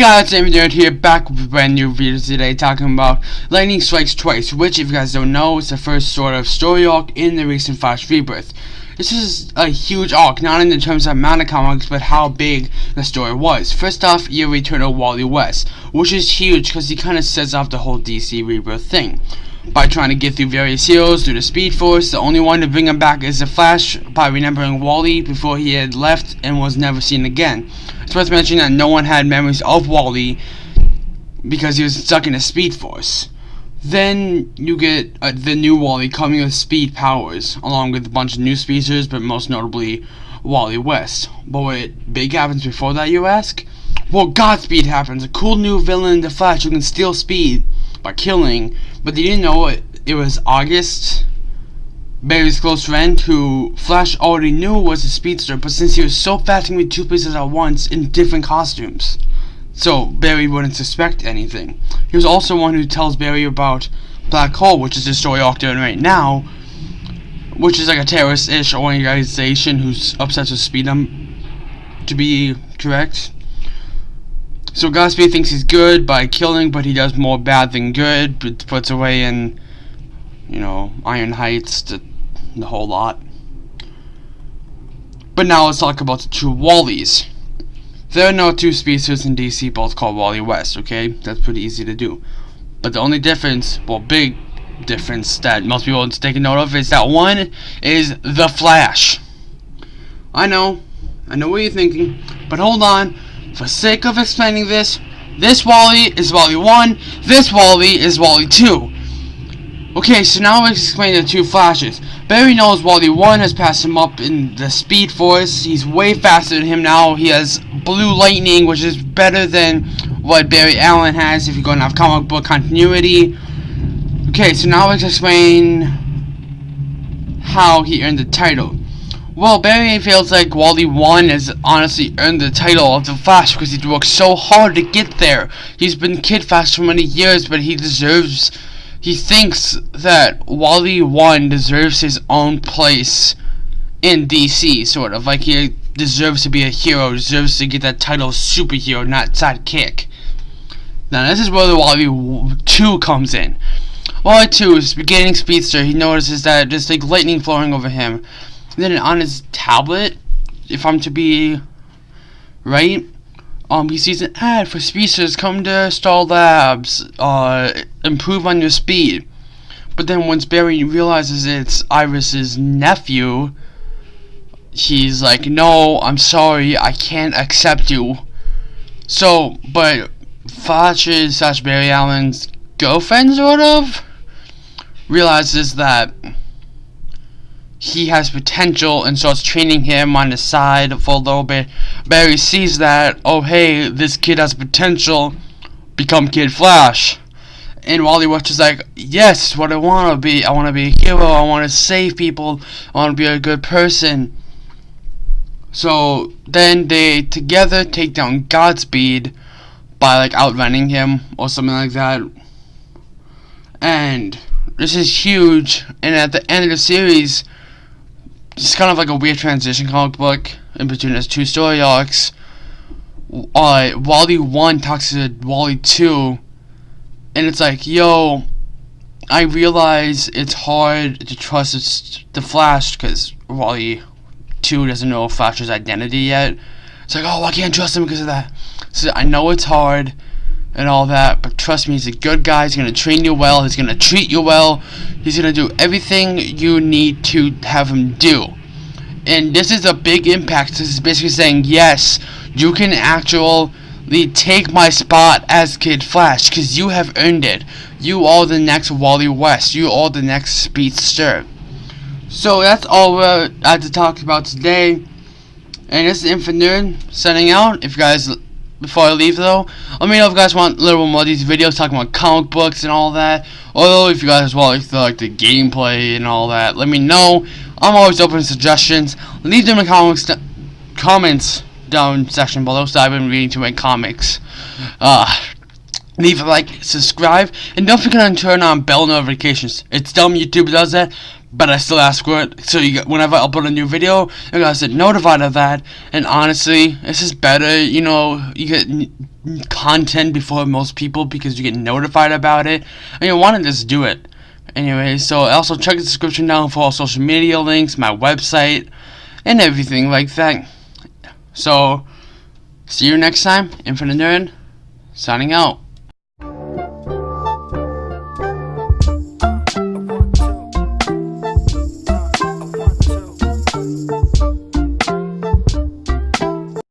guys, I'm Nerd here, back with a brand new video today, talking about Lightning Strikes Twice, which, if you guys don't know, is the first sort of story arc in the recent Flash Rebirth. This is a huge arc, not in the terms of amount of comics, but how big the story was. First off, you return of Wally West, which is huge because he kind of sets off the whole DC Rebirth thing. By trying to get through various heroes through the Speed Force, the only one to bring him back is the Flash by remembering Wally before he had left and was never seen again. It's worth mentioning that no one had memories of Wally because he was stuck in a Speed Force. Then you get uh, the new Wally coming with speed powers, along with a bunch of new speedsters, but most notably Wally West. But what big happens before that, you ask? Well, Godspeed happens, a cool new villain in the Flash who can steal speed by killing, but they didn't know it, it was August Barry's close friend, who Flash already knew was a speedster, but since he was so fast he could two places at once in different costumes, so Barry wouldn't suspect anything. He was also one who tells Barry about Black Hole, which is the story arc doing right now, which is like a terrorist-ish organization who's obsessed with speed, um, to be correct. So Godspeed thinks he's good by killing, but he does more bad than good, but puts away in, you know, Iron Heights, the the whole lot. But now let's talk about the two Wallys. There are no two species in DC both called Wally West, okay? That's pretty easy to do. But the only difference, well, big difference that most people to take note of is that one is the Flash. I know, I know what you're thinking, but hold on. For sake of explaining this, this Wally is Wally 1, this Wally is Wally 2. Okay, so now let's explain the two flashes. Barry knows Wally 1 has passed him up in the Speed Force. He's way faster than him now. He has Blue Lightning, which is better than what Barry Allen has if you're going to have comic book continuity. Okay, so now let's explain how he earned the title. Well, Barry feels like Wally 1 has honestly earned the title of the Flash because he's worked so hard to get there. He's been Kid Flash for many years, but he deserves he thinks that Wally 1 deserves his own place in DC, sort of. Like he deserves to be a hero, deserves to get that title of superhero, not sidekick. Now, this is where the Wally 2 comes in. Wally 2 is beginning speedster. He notices that there's like lightning flowing over him. Then on his tablet, if I'm to be right, um, he sees an ad for speedsters come to Star Labs, uh, improve on your speed. But then once Barry realizes it's Iris's nephew, he's like, no, I'm sorry, I can't accept you. So, but Flash's slash Barry Allen's girlfriend, sort of, realizes that he has potential and starts training him on the side for a little bit. Barry sees that, oh hey, this kid has potential, become Kid Flash. And Wally West is like, yes, what I want to be. I want to be a hero. I want to save people. I want to be a good person. So then they together take down Godspeed by like outrunning him or something like that. And this is huge. And at the end of the series, it's kind of like a weird transition comic book in between its two story arcs. Uh, Wally 1 talks to Wally 2, and it's like, yo, I realize it's hard to trust the Flash because Wally 2 doesn't know Flash's identity yet. It's like, oh, I can't trust him because of that. So I know it's hard and all that, but trust me, he's a good guy. He's gonna train you well. He's gonna treat you well. He's gonna do everything you need to have him do. And this is a big impact. This is basically saying, yes, you can actually take my spot as Kid Flash, because you have earned it. You are the next Wally West. You are the next Speedster. So that's all we had to talk about today. And this is Infinite signing out. If you guys before I leave though. Let me know if you guys want a little more of these videos talking about comic books and all that. Or if you guys want like the, like the gameplay and all that, let me know. I'm always open to suggestions. Leave them in the comments, comments down section below so I've been reading too many comics. Uh, leave a like, subscribe, and don't forget to turn on bell notifications. It's dumb YouTube does that, but I still ask for it. So you whenever I upload a new video, you guys get notified of that. And honestly, this is better. You know, you get content before most people because you get notified about it. And you want to just do it. Anyway, so also check the description down for all social media links, my website, and everything like that. So, see you next time. Infinite Nerd, signing out.